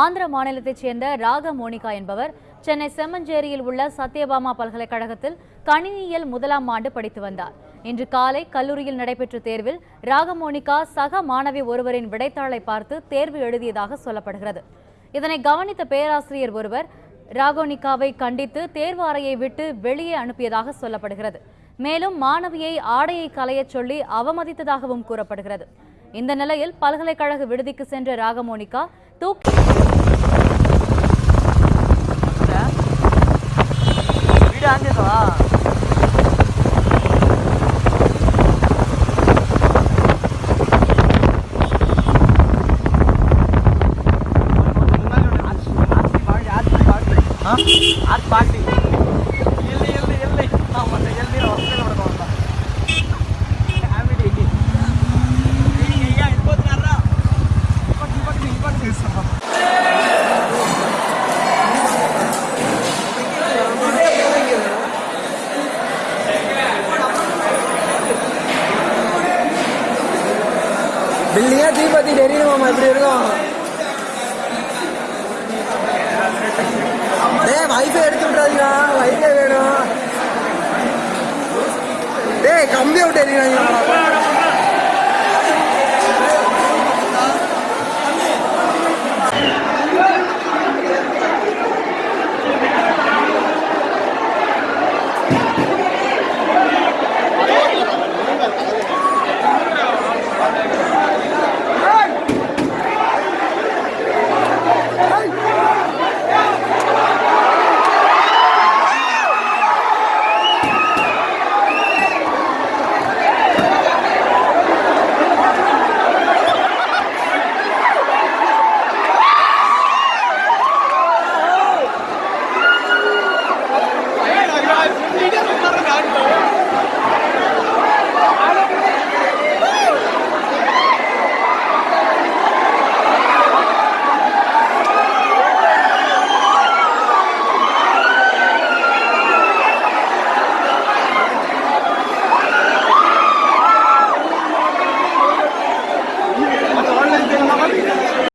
ஆந்திர மாநிலத்தைச் சேர்ந்த ராக மோனிகா என்பவர் சென்னை செம்மஞ்சேரியில் உள்ள சத்யபாமா பல்கலைக்கழகத்தில் கணினியியல் முதலாம் ஆண்டு படித்து வந்தார். இன்று காலை கல்லூரியில் நடைபெற்ற தேர்வில் ராகமோனிகா சக மாணவி ஒருவரின் விடைத்தாளை பார்த்து தேர்வு எழுதியதாக சொல்லப்படுகிறது. இதனை கவனித்த பேராசிரியர் ஒருவர் ராகோனிகாவை கண்டித்து தேர்வு அறையை விட்டு வெளியே அனுப்பியதாக சொல்லப்படுகிறது. மேலும் மாணவியை ஆடையை களையச் சொல்லி அவமதித்ததாகவும் கூறப்படுகிறது. இந்த நிலையில் பல்கலைக்கழக விடுதிக்கு சென்ற ராகமோனிகா तो, तो हाँ। आज पार्टी। பில்டிங்கா தீபத்தி எரியணுமாமா இப்படி இருக்கும். டேய் வைஃபை எடுத்து